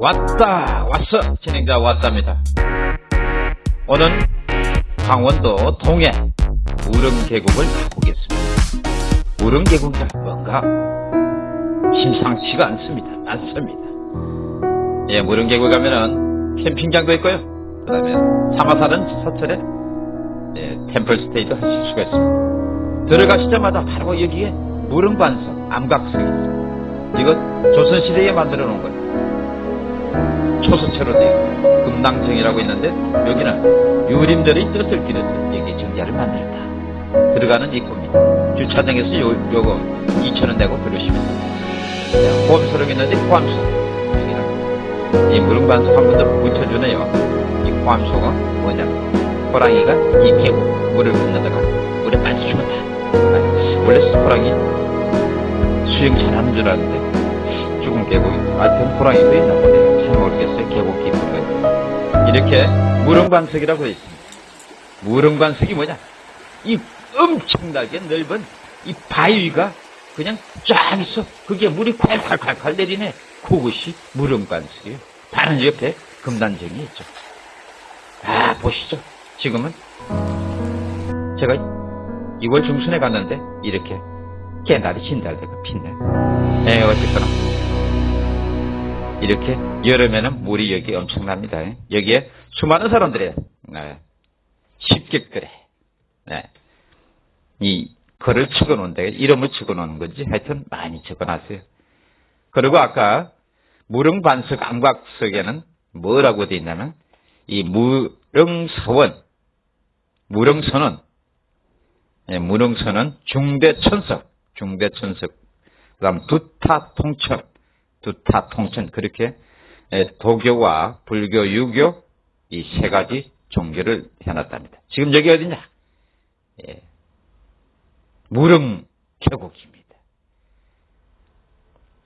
왔다 왔어. 진행자 왔답니다. 오늘 강원도 동해 우릉계곡을 가보겠습니다. 우릉계곡이 뭔가 심상치가 않습니다. 않습니다. 예 우릉계곡 가면은 캠핑장도 있고요. 그 다음에 사마사는 서철에 예, 템플스테이도 하실 수가 있습니다. 들어가시자마자 바로 여기에 무릉반석 암각석이 있습니다. 이거 조선시대에 만들어 놓은 거예요 초소체로 되어 있고 금당정이라고 있는데 여기는 유림들의 뜻을 기려서 여기 정자를 만들었다. 들어가는 입구입니다. 주차장에서 요, 요거 2천원 내고 들으시면 됩니다. 네, 호암소록 있는데 호암소 이 무릉반석 한 번 더 붙여주네요. 이 호암소가 뭐냐면 호랑이가 이 계곡 물을 건너다가 물에 빠져 죽었다. 원래 호랑이 수영 잘하는 줄 알았는데 죽은 계곡이 하여튼 호랑이도 있나 보네요. 잘 모르겠어요. 계곡 깊은 이렇게 무릉반석이라고 되어 있습니다. 무릉반석이 뭐냐? 이 엄청나게 넓은 이 바위가 그냥 쫙 있어. 그게 물이 콸콸콸콸 내리네. 그것이 무릉반석이에요. 다른 옆에 금단정이 있죠. 아, 보시죠. 지금은 제가 2월 중순에 갔는데 이렇게 개나리 진달래가 핀네. 에, 어쨌거나 이렇게 여름에는 물이 여기 엄청납니다. 여기에 수많은 사람들이 네, 쉽게 그래 네, 이 글을 적어놓은데 이름을 적어놓은 건지 하여튼 많이 적어놨어요. 그리고 아까 무릉반석 암각석에는 뭐라고 되어 있냐면 이 무릉서원 무릉선은 예, 무릉선은 중대천석 중대천석 그 다음 두타통천 두타 통천 그렇게 도교와 불교, 유교 이 세 가지 종교를 해놨답니다. 지금 여기 어디냐? 예. 무릉 계곡입니다.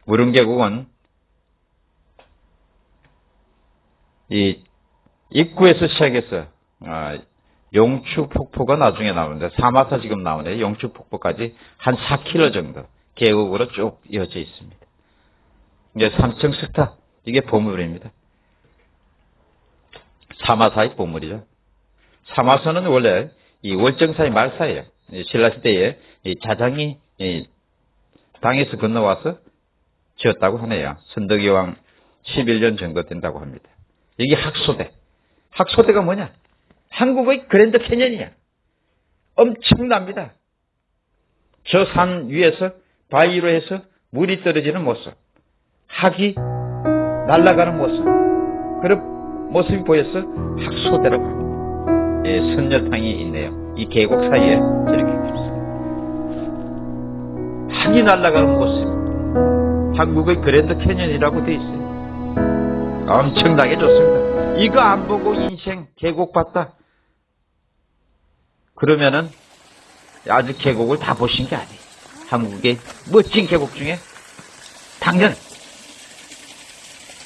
무릉 계곡은 이 입구에서 시작해서 아, 용추 폭포가 나중에 나오는데 사마사 지금 나오는데 용추 폭포까지 한 4km 정도 계곡으로 쭉 이어져 있습니다. 이게 삼층 스타 이게 보물입니다. 사마사의 보물이죠. 사마사는 원래 이 월정사의 말사예요. 신라시대에 자장이 당에서 건너와서 지었다고 하네요. 선덕여왕 11년 정도 된다고 합니다. 여기 학소대. 학소대가 뭐냐? 한국의 그랜드 캐년이야. 엄청납니다. 저 산 위에서 바위로 해서 물이 떨어지는 모습. 학이 날아가는 모습. 그런 모습이 보여서 학소대라고 합니다. 예, 선녀탕이 있네요. 이 계곡 사이에 저렇게 있습니다. 학이 날아가는 모습. 한국의 그랜드 캐년이라고 되어 있어요. 엄청나게 좋습니다. 이거 안 보고 인생 계곡 봤다. 그러면은 아직 계곡을 다 보신 게 아니에요. 한국의 멋진 계곡 중에 당연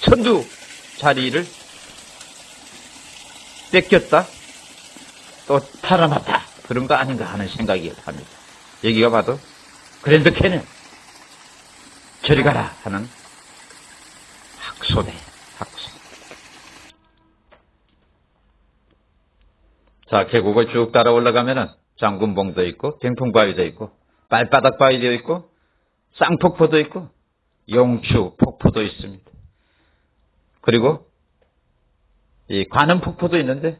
천두 자리를 뺏겼다 또 팔아놨다 그런 거 아닌가 하는 생각이 합니다. 여기가 봐도 그랜드 캐는 저리 가라 하는 학소대 학소. 자 계곡을 쭉 따라 올라가면은 장군봉도 있고 경풍바위도 있고 발바닥 바위도 있고 쌍폭포도 있고 용추 폭포도 있습니다. 그리고 이 관음 폭포도 있는데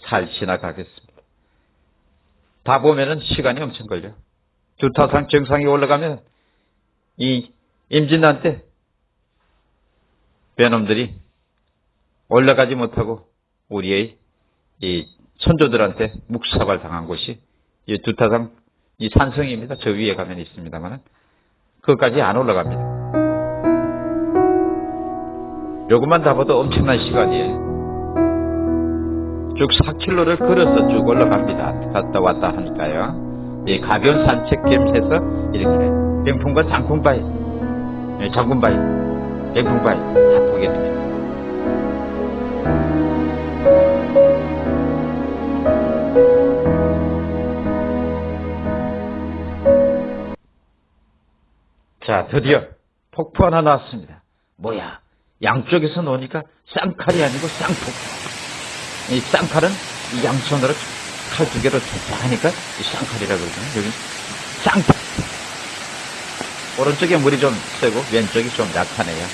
잘 지나가겠습니다. 다 보면은 시간이 엄청 걸려. 두타산 정상에 올라가면 이 임진란 때 배놈들이 올라가지 못하고 우리의 이 선조들한테 묵사발 당한 곳이 이 두타산 이 산성입니다. 저 위에 가면 있습니다만 그것까지 안 올라갑니다. 요것만 다 봐도 엄청난 시간이에요. 쭉 4km를 걸어서 쭉 올라갑니다. 갔다 왔다 하니까요. 예, 가벼운 산책 겸 해서 이렇게 병풍과 장풍바위, 예, 장군바위, 병풍바위 다 보게 됩니다. 자, 드디어 폭포 하나 나왔습니다. 뭐야? 양쪽에서 놓으니까 쌍칼이 아니고 쌍폭. 이 쌍칼은 이 양손으로 칼 두 개로 쫙 하니까 이 쌍칼이라고 그러잖아요. 여기 쌍폭. 오른쪽에 물이 좀 세고 왼쪽이 좀 약하네요.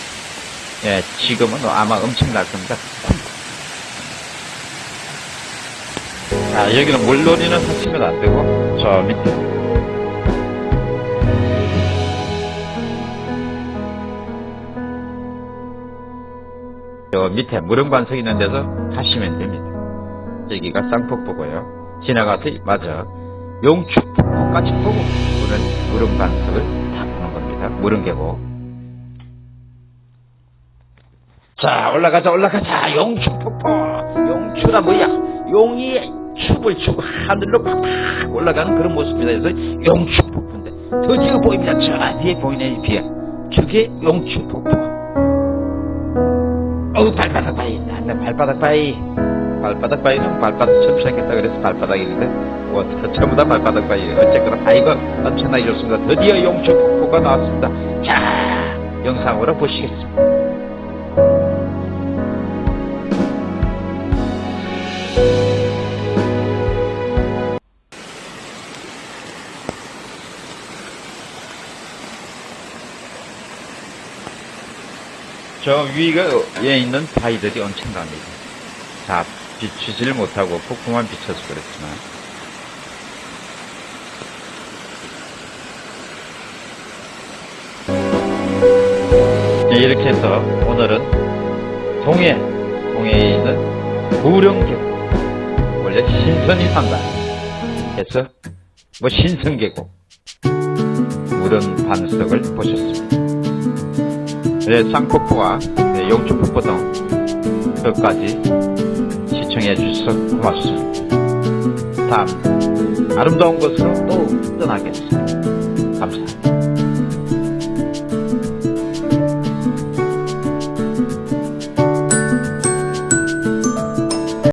예, 지금은 아마 엄청 날 겁니다. 자, 여기는 물놀이는 하시면 안 되고, 저 밑에. 저 밑에 무릉관석 있는 데서 가시면 됩니다. 여기가 쌍폭포고요. 지나가서 맞아 용축폭포까지 보고 무릉 무릉관석을 다 보는 겁니다. 무릉계곡. 자 올라가자 올라가자 용축폭포 용추라 뭐야 용이 춤을 추고 하늘로 팍팍 올라가는 그런 모습입니다. 그래서 용축폭포인데 드디어 보입니다. 저 뒤에 보이네 이 비에 저게 용축폭포. 어우 발바닥 바위. 나 발바닥 바위. 발바닥 바위는 발바닥처럼 생겼다 그래서 발바닥인데 뭐 전부 다 발바닥 바위. 어쨌거나 바위가 엄청나게 좋습니다 드디어 용초 폭포가 나왔습니다. 자 영상으로 보시겠습니다 저 위에 있는 바위들이 엄청납니다. 다 비추질 못하고 폭풍만 비춰서 그렇지만 네, 이렇게 해서 오늘은 동해, 동해에 있는 무령계곡 원래 신선이 산다 해서 뭐 신선계곡 무릉 반석을 보셨습니다. 네, 쌍폭포와 네, 용초폭포 등 끝까지 시청해 주셔서 고맙습니다. 다음 아름다운 곳으로 또 떠나겠습니다. 감사합니다.